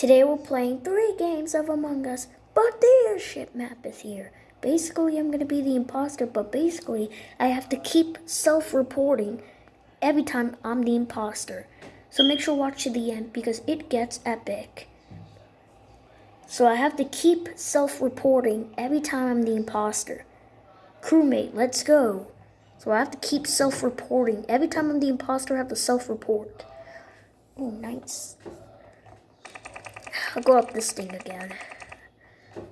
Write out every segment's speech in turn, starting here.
Today we're playing three games of Among Us, but the airship map is here. Basically, I'm gonna be the imposter, but basically, I have to keep self-reporting every time I'm the imposter. So make sure to watch to the end because it gets epic. So I have to keep self-reporting every time I'm the imposter. Crewmate, let's go. So I have to keep self-reporting. Every time I'm the imposter, I have to self-report. Oh, nice. I'll go up this thing again.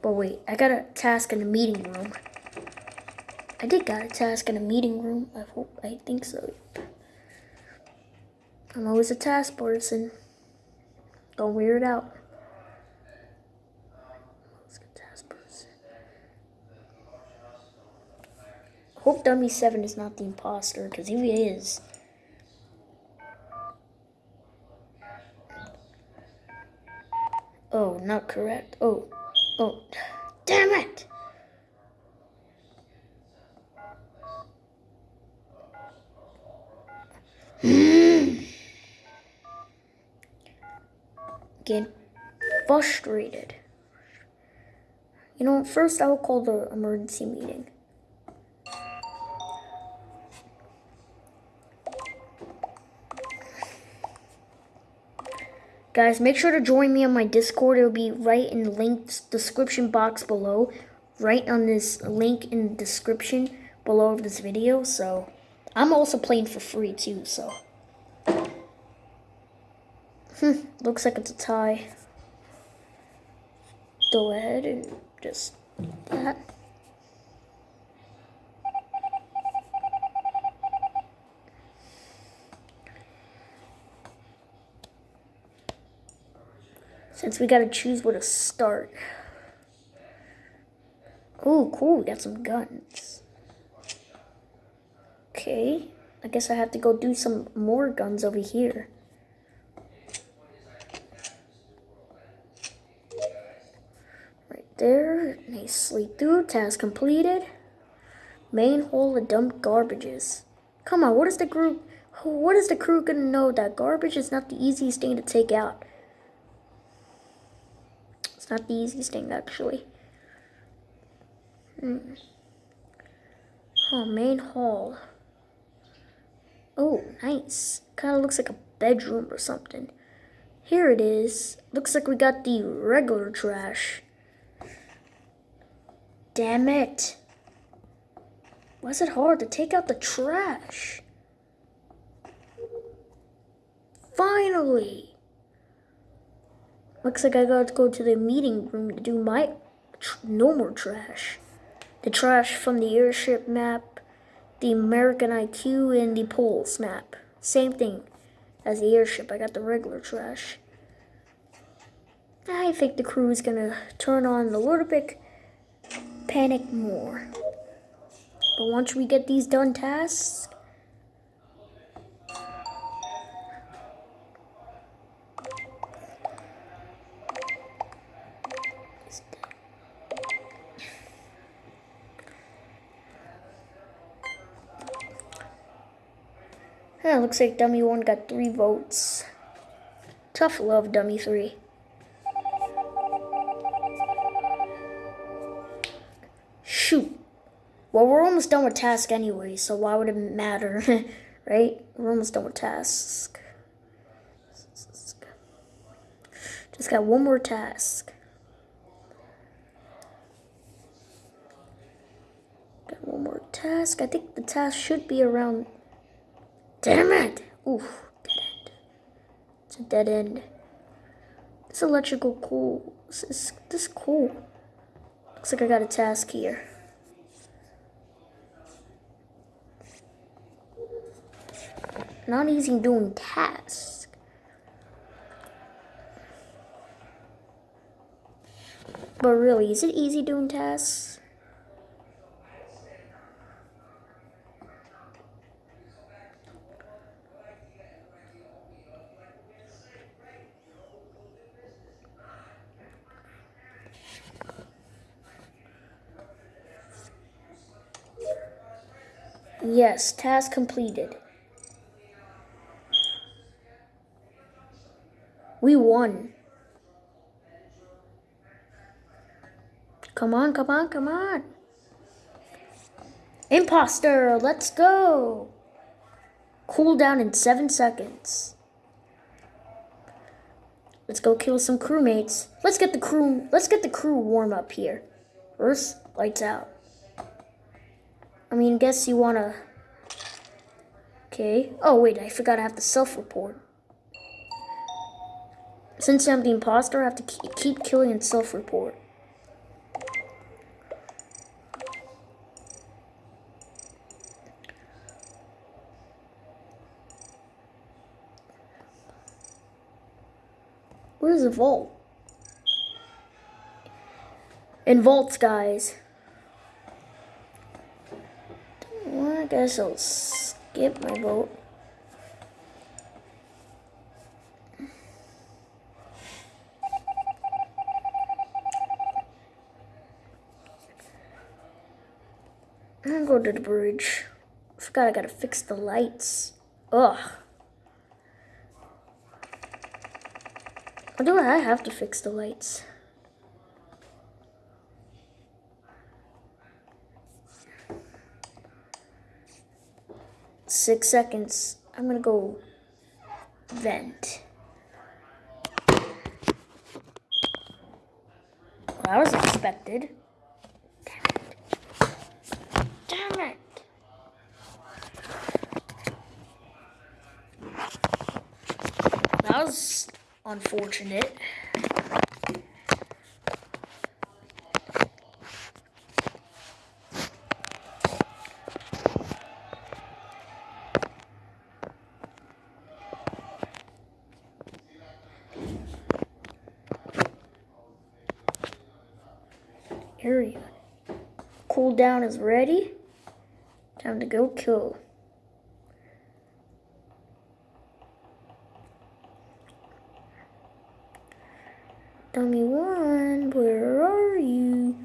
But wait, I got a task in the meeting room. I did got a task in the meeting room. I hope, I think so. I'm always a task person. Don't weird out. Hope Dummy 7 is not the imposter, because if he is, Oh, not correct. Oh, oh, damn it! Hmm. Get frustrated. You know, first I will call the emergency meeting. Guys, make sure to join me on my Discord. It'll be right in the link description box below. Right on this link in the description below of this video. So, I'm also playing for free too, so. Hmm, looks like it's a tie. Go ahead and just that. Since we gotta choose where to start. Oh, cool, we got some guns. Okay, I guess I have to go do some more guns over here. Right there, nicely through, task completed. Main hole of dump garbages. Come on, what is the group, what is the crew gonna know that garbage is not the easiest thing to take out? Not the easiest thing, actually. Hmm. Oh, main hall. Oh, nice. Kind of looks like a bedroom or something. Here it is. Looks like we got the regular trash. Damn it. Is it hard to take out the trash? Finally. Looks like I got to go to the meeting room to do my no more trash. The trash from the airship map, the American IQ, and the Polus map. Same thing as the airship. I got the regular trash. I think the crew is gonna turn on little bit panic more. But once we get these done tasks, Yeah, looks like Dummy 1 got 3 votes. Tough love, Dummy 3. Shoot. Well, we're almost done with task anyway, so why would it matter, right? We're almost done with task. Just got one more task. Got one more task. I think the task should be around Damn it! Oof, dead end. It's a dead end. This electrical cool. This is this is cool. Looks like I got a task here. Not easy doing tasks. But really, is it easy doing tasks? Yes, task completed. We won. Come on, come on, come on. Imposter, let's go. Cool down in seven seconds. Let's go kill some crewmates. Let's get the crew, let's get the crew warm up here. Earth lights out. I mean, guess you wanna. Okay. Oh wait, I forgot I have to self-report. Since I'm the imposter, I have to keep killing and self-report. Where's the vault? In vaults, guys. Guess I'll skip my boat. I'm gonna go to the bridge. Forgot I gotta fix the lights. Ugh. Or do I have to fix the lights? Six seconds. I'm gonna go vent. Well, that was expected. Damn it. Damn it. That was unfortunate. Cooldown is ready. Time to go kill. Dummy one, where are you?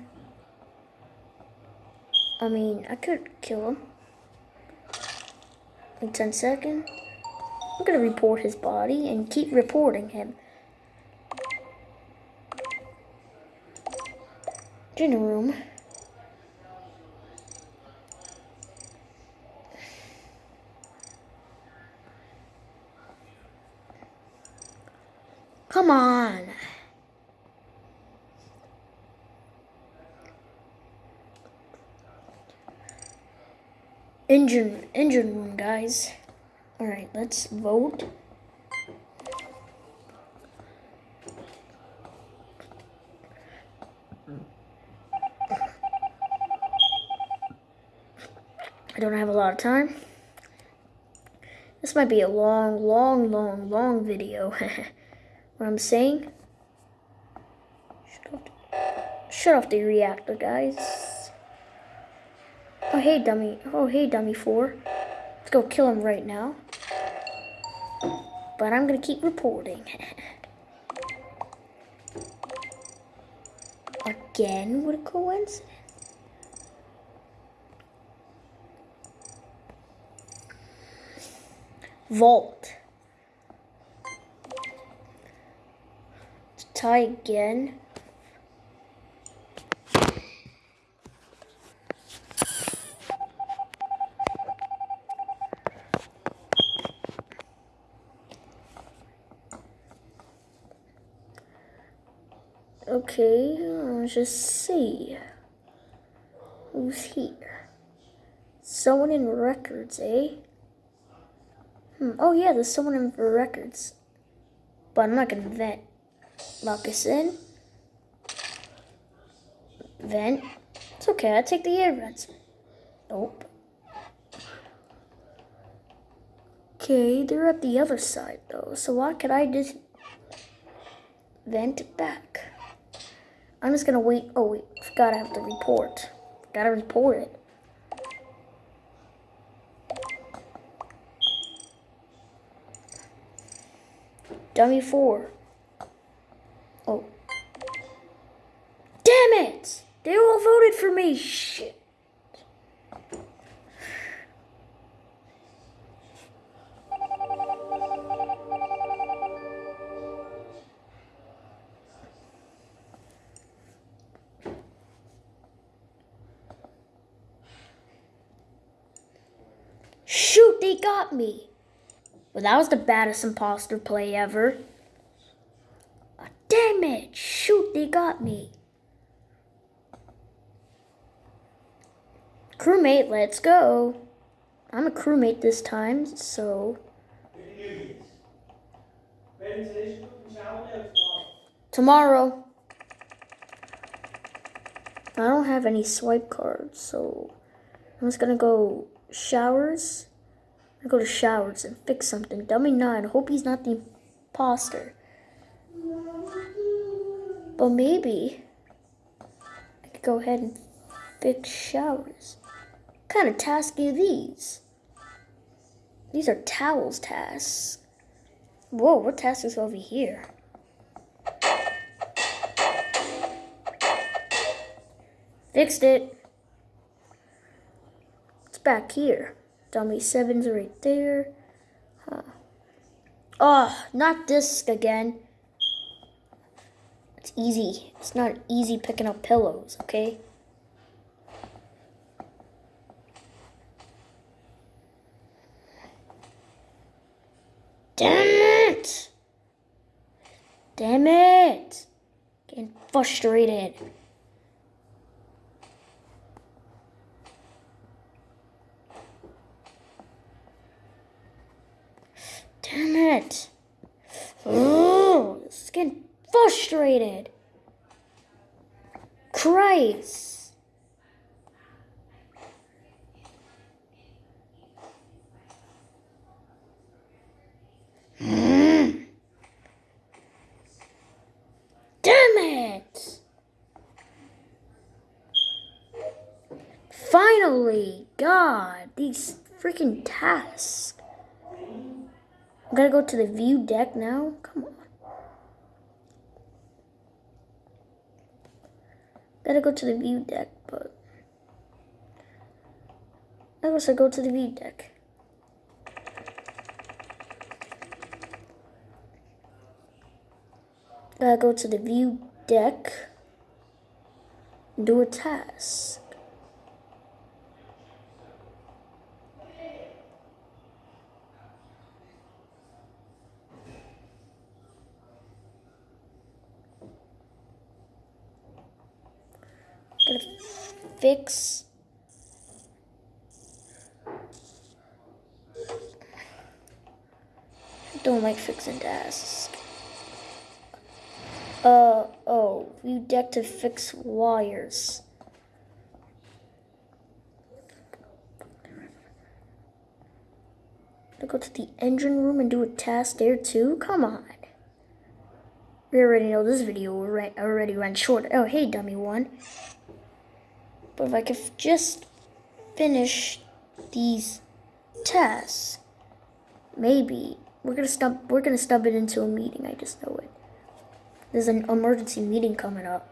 I mean, I could kill him. In 10 seconds. I'm gonna report his body and keep reporting him. Dinner room. Come on. Engine, engine room, guys. All right, let's vote. I don't have a lot of time. This might be a long, long, long, long video. what I'm saying? Shut off, the, shut off the reactor, guys. Oh, hey, dummy. Oh, hey, dummy four. Let's go kill him right now. But I'm to keep reporting. Again, what a coincidence. Vault. Tie again. Okay, let's just see. Who's here? Someone in records, eh? Hmm. Oh yeah, there's someone in records. But I'm not gonna vent. Moccasin. Vent. It's okay, I'll take the air vents. Nope. Okay, they're at the other side though, so why could I just vent back? I'm just gonna wait. Oh wait, forgot I have to report. Gotta report it. Dummy 4. it! They all voted for me! Shit! Shoot, they got me! Well, that was the baddest imposter play ever. Ah, damn it! Shoot, they got me. Crewmate, let's go. I'm a crewmate this time, so. Tomorrow. I don't have any swipe cards, so I'm just gonna go showers. I go to showers and fix something. Dummy nine. Hope he's not the imposter. But maybe I could go ahead and fix showers. Kind of tasks are these? These are towels tasks. Whoa, what task is over here? Fixed it. It's back here. Dummy sevens right there. Huh. Oh, not this again. It's easy. It's not easy picking up pillows, okay? Damn it! Damn it! Getting frustrated. Damn it. Oh, getting frustrated. Christ. Mm. Damn it. Finally, God, these freaking tasks. I gotta go to the view deck now? Come on. Gotta go to the view deck, but... I guess I go to the view deck. Gotta go to the view deck. Do a task. Fix don't like fixing tasks. Uh, oh, view deck to fix wires. To go to the engine room and do a task there too? Come on. We already know this video already ran short. Oh, hey, dummy one. But if I could just finish these tests, maybe we're gonna stub we're gonna stub it into a meeting. I just know it. There's an emergency meeting coming up.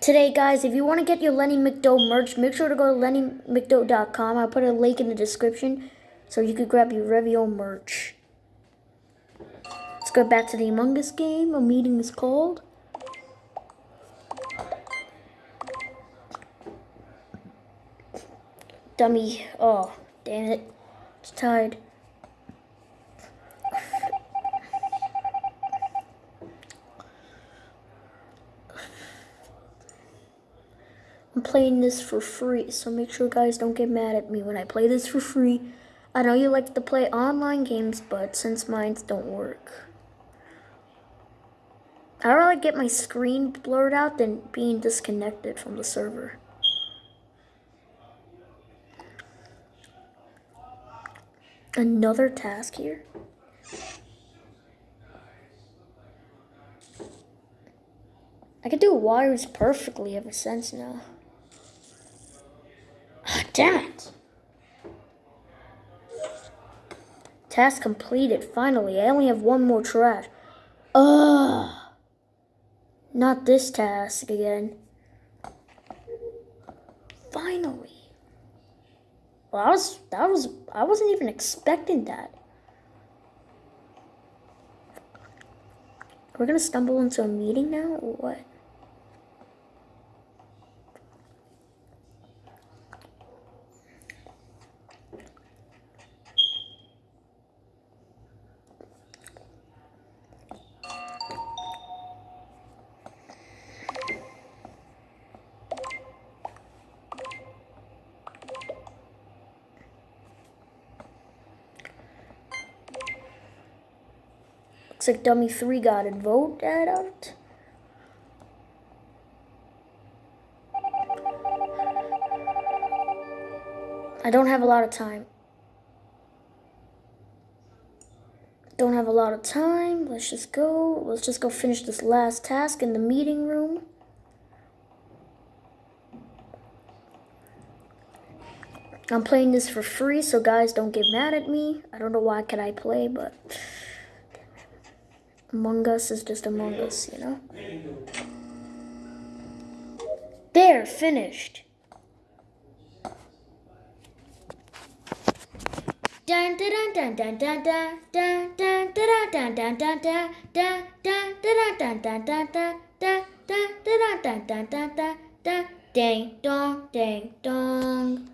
Today, guys, if you want to get your Lenny McDo merch, make sure to go to lennymcdo.com. I'll put a link in the description so you could grab your Revio merch. Let's go back to the Among Us game. A meeting is called. Dummy. Oh, damn it. It's tied. I'm playing this for free, so make sure guys don't get mad at me when I play this for free. I know you like to play online games, but since mine don't work. I'd rather get my screen blurred out than being disconnected from the server. Another task here. I can do wires perfectly ever since now. Oh, damn it. Task completed, finally. I only have one more trash. Ugh. Not this task again. Finally. Well, I was, that was, I wasn't even expecting that. We're gonna stumble into a meeting now, what? Toxic Dummy 3 got it. Vote that out. I don't have a lot of time. Don't have a lot of time. Let's just go. Let's just go finish this last task in the meeting room. I'm playing this for free, so guys don't get mad at me. I don't know why can I play, but Among Us is just Among Us, you know? There, finished. Dun dong ding dong